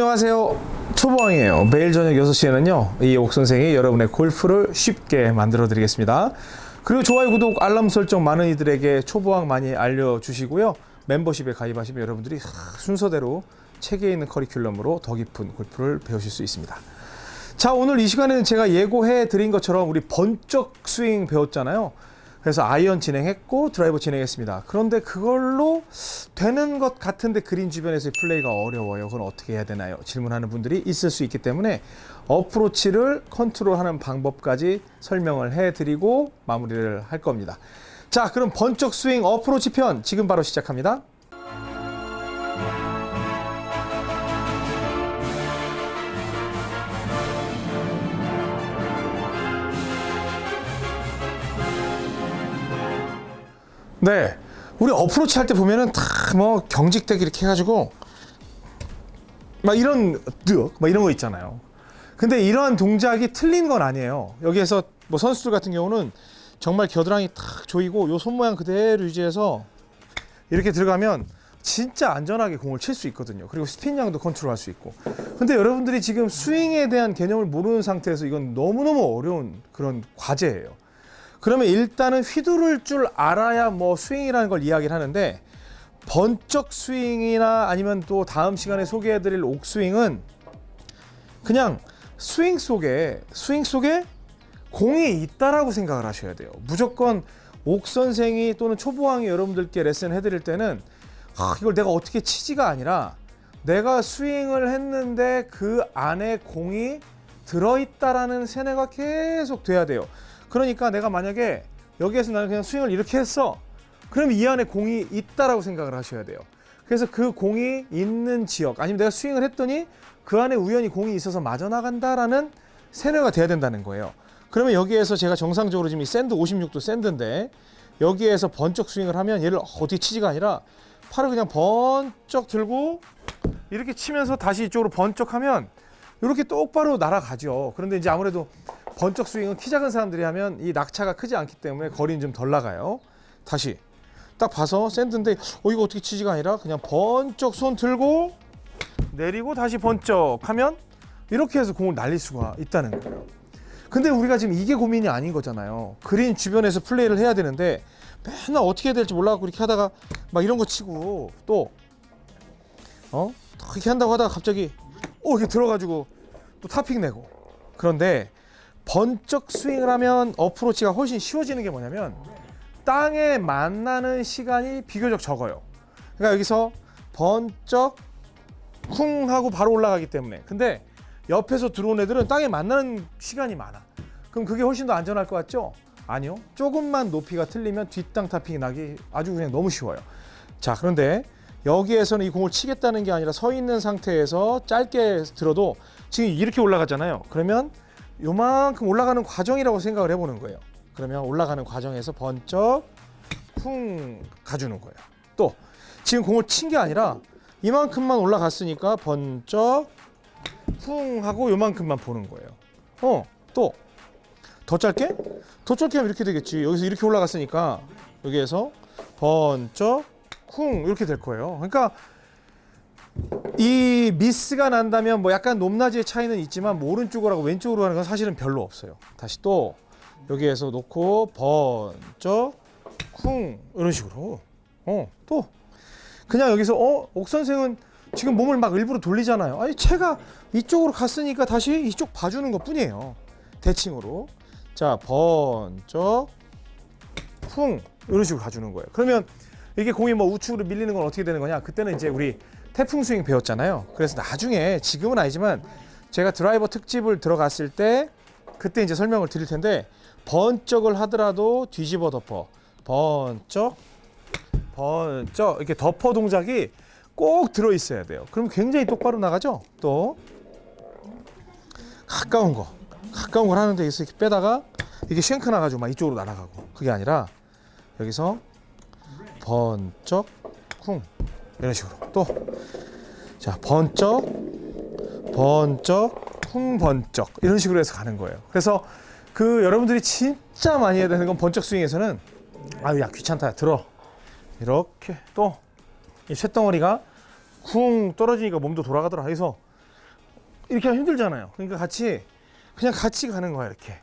안녕하세요. 초보왕이에요. 매일 저녁 6시에는요, 이 옥선생이 여러분의 골프를 쉽게 만들어 드리겠습니다. 그리고 좋아요, 구독, 알람 설정 많은 이들에게 초보왕 많이 알려주시고요. 멤버십에 가입하시면 여러분들이 순서대로 책에 있는 커리큘럼으로 더 깊은 골프를 배우실 수 있습니다. 자, 오늘 이 시간에는 제가 예고해 드린 것처럼 우리 번쩍 스윙 배웠잖아요. 그래서 아이언 진행했고 드라이버 진행했습니다. 그런데 그걸로 되는 것 같은데 그린 주변에서의 플레이가 어려워요. 그건 어떻게 해야 되나요? 질문하는 분들이 있을 수 있기 때문에 어프로치를 컨트롤하는 방법까지 설명을 해드리고 마무리를 할 겁니다. 자, 그럼 번쩍 스윙 어프로치 편 지금 바로 시작합니다. 네. 우리 어프로치 할 때 보면은 다 뭐 경직되기 이렇게 해가지고 막 이런 득, 막 이런 거 있잖아요. 근데 이러한 동작이 틀린 건 아니에요. 여기에서 뭐 선수들 같은 경우는 정말 겨드랑이 탁 조이고 요 손 모양 그대로 유지해서 이렇게 들어가면 진짜 안전하게 공을 칠 수 있거든요. 그리고 스핀량도 컨트롤할 수 있고. 근데 여러분들이 지금 스윙에 대한 개념을 모르는 상태에서 이건 너무너무 어려운 그런 과제예요. 그러면 일단은 휘두를 줄 알아야 뭐 스윙이라는 걸 이야기를 하는데 번쩍 스윙이나 아니면 또 다음 시간에 소개해드릴 옥스윙은 그냥 스윙 속에 스윙 속에 공이 있다라고 생각을 하셔야 돼요. 무조건 옥 선생이 또는 초보왕이 여러분들께 레슨 해드릴 때는 아, 이걸 내가 어떻게 치지가 아니라 내가 스윙을 했는데 그 안에 공이 들어있다라는 세뇌가 계속 돼야 돼요. 그러니까 내가 만약에 여기에서 나는 그냥 스윙을 이렇게 했어. 그럼 이 안에 공이 있다라고 생각을 하셔야 돼요. 그래서 그 공이 있는 지역 아니면 내가 스윙을 했더니 그 안에 우연히 공이 있어서 맞아 나간다라는 세뇌가 돼야 된다는 거예요. 그러면 여기에서 제가 정상적으로 지금 이 샌드 56도 샌드인데 여기에서 번쩍 스윙을 하면 얘를 어디 치지가 아니라 팔을 그냥 번쩍 들고 이렇게 치면서 다시 이쪽으로 번쩍 하면 이렇게 똑바로 날아가죠. 그런데 이제 아무래도 번쩍 스윙은 키 작은 사람들이 하면 이 낙차가 크지 않기 때문에 거리는 좀 덜 나가요. 다시 딱 봐서 샌드인데 어 이거 어떻게 치지가 아니라 그냥 번쩍 손 들고 내리고 다시 번쩍 하면 이렇게 해서 공을 날릴 수가 있다는 거예요. 근데 우리가 지금 이게 고민이 아닌 거잖아요. 그린 주변에서 플레이를 해야 되는데 맨날 어떻게 해야 될지 몰라갖고 이렇게 하다가 막 이런 거 치고 또 어? 이렇게 한다고 하다가 갑자기 오 이렇게 들어가지고 또 타핑 내고 그런데 번쩍 스윙을 하면 어프로치가 훨씬 쉬워지는 게 뭐냐면 땅에 만나는 시간이 비교적 적어요. 그러니까 여기서 번쩍 쿵 하고 바로 올라가기 때문에 근데 옆에서 들어온 애들은 땅에 만나는 시간이 많아. 그럼 그게 훨씬 더 안전할 것 같죠? 아니요. 조금만 높이가 틀리면 뒷땅 타핑이 나기 아주 그냥 너무 쉬워요. 자, 그런데 여기에서는 이 공을 치겠다는 게 아니라 서 있는 상태에서 짧게 들어도 지금 이렇게 올라가잖아요. 그러면 요만큼 올라가는 과정이라고 생각을 해보는 거예요. 그러면 올라가는 과정에서 번쩍 쿵 가주는 거예요. 또 지금 공을 친 게 아니라 이만큼만 올라갔으니까 번쩍 쿵 하고 요만큼만 보는 거예요. 어, 또 더 짧게? 더 짧게 하면 이렇게 되겠지. 여기서 이렇게 올라갔으니까 여기에서 번쩍 쿵 이렇게 될 거예요. 그러니까 이 미스가 난다면 뭐 약간 높낮이의 차이는 있지만 뭐 오른쪽으로 하고 왼쪽으로 하는 건 사실은 별로 없어요. 다시 또 여기에서 놓고 번쩍 쿵 이런 식으로 어 또 그냥 여기서 어 옥 선생은 지금 몸을 막 일부러 돌리잖아요. 아니 채가 이쪽으로 갔으니까 다시 이쪽 봐주는 것 뿐이에요. 대칭으로 자 번쩍 쿵 이런 식으로 가주는 거예요. 그러면 이게 공이 뭐 우측으로 밀리는 건 어떻게 되는 거냐? 그때는 이제 우리 태풍 스윙 배웠잖아요. 그래서 나중에 지금은 아니지만 제가 드라이버 특집을 들어갔을 때 그때 이제 설명을 드릴 텐데 번쩍을 하더라도 뒤집어 덮어 번쩍 번쩍 이렇게 덮어 동작이 꼭 들어 있어야 돼요. 그럼 굉장히 똑바로 나가죠. 또 가까운 거 가까운 걸 하는데 여기서 이렇게 빼다가 이게 쉔크 나가지고 막 이쪽으로 날아가고 그게 아니라 여기서 번쩍 쿵 이런 식으로 또 자 번쩍 번쩍 쿵 번쩍 이런 식으로 해서 가는 거예요. 그래서 그 여러분들이 진짜 많이 해야 되는 건 번쩍 스윙에서는 아유 야 귀찮다 들어 이렇게 또 이 쇳덩어리가 쿵 떨어지니까 몸도 돌아가더라 해서 이렇게 하면 힘들잖아요. 그러니까 같이 그냥 같이 가는 거야 이렇게.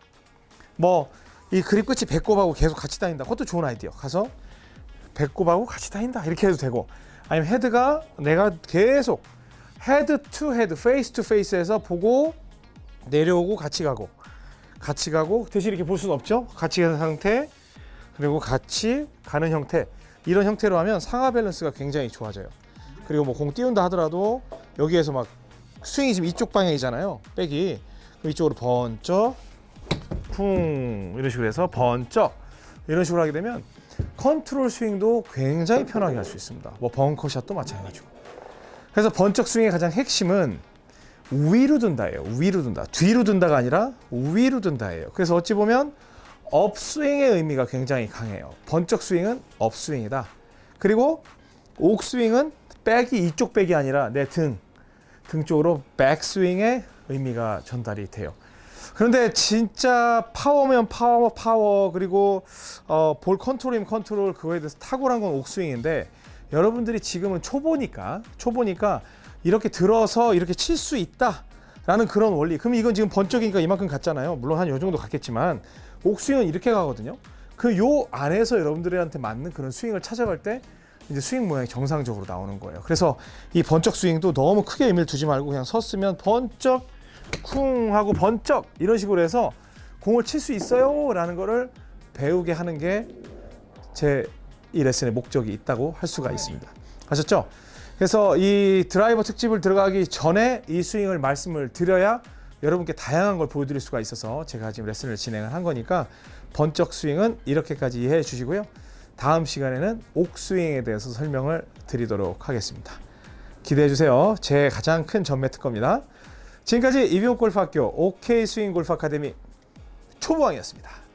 뭐 이 그립 끝이 배꼽하고 계속 같이 다닌다. 그것도 좋은 아이디어. 가서 배꼽하고 같이 다닌다 이렇게 해도 되고 아니면 헤드가 내가 계속 head to head, face to face에서 보고 내려오고 같이 가고 같이 가고 대신 이렇게 볼 수는 없죠. 같이 가는 상태 그리고 같이 가는 형태 이런 형태로 하면 상하 밸런스가 굉장히 좋아져요. 그리고 뭐 공 띄운다 하더라도 여기에서 막 스윙이 지금 이쪽 방향이잖아요. 백이 이쪽으로 번쩍 쿵 이런 식으로 해서 번쩍 이런 식으로 하게 되면 컨트롤 스윙도 굉장히 편하게 할 수 있습니다. 뭐 벙커샷도 마찬가지고. 그래서 번쩍 스윙의 가장 핵심은 위로 둔다예요. 위로 둔다. 뒤로 둔다가 아니라 위로 둔다예요. 그래서 어찌 보면 업스윙의 의미가 굉장히 강해요. 번쩍 스윙은 업스윙이다. 그리고 옥스윙은 백이 이쪽 백이 아니라 내 등, 등 쪽으로 백스윙의 의미가 전달이 돼요. 그런데 진짜 파워면 파워, 파워 그리고 어, 볼 컨트롤이면 컨트롤 그거에 대해서 탁월한 건 옥스윙인데 여러분들이 지금은 초보니까 초보니까 이렇게 들어서 이렇게 칠 수 있다 라는 그런 원리. 그럼 이건 지금 번쩍이니까 이만큼 갔잖아요. 물론 한 요 정도 갔겠지만 옥스윙은 이렇게 가거든요. 그 요 안에서 여러분들한테 맞는 그런 스윙을 찾아갈 때 이제 스윙 모양이 정상적으로 나오는 거예요. 그래서 이 번쩍 스윙도 너무 크게 의미를 두지 말고 그냥 섰으면 번쩍 쿵 하고 번쩍 이런 식으로 해서 공을 칠 수 있어요 라는 거를 배우게 하는 게 제 이 레슨의 목적이 있다고 할 수가 있습니다. 아셨죠? 그래서 이 드라이버 특집을 들어가기 전에 이 스윙을 말씀을 드려야 여러분께 다양한 걸 보여드릴 수가 있어서 제가 지금 레슨을 진행을 한 거니까 번쩍 스윙은 이렇게까지 이해해 주시고요. 다음 시간에는 옥스윙에 대해서 설명을 드리도록 하겠습니다. 기대해 주세요. 제 가장 큰 전매 특허입니다. 지금까지 이비옥 골프학교 OK 스윙 골프 아카데미 초보왕이었습니다.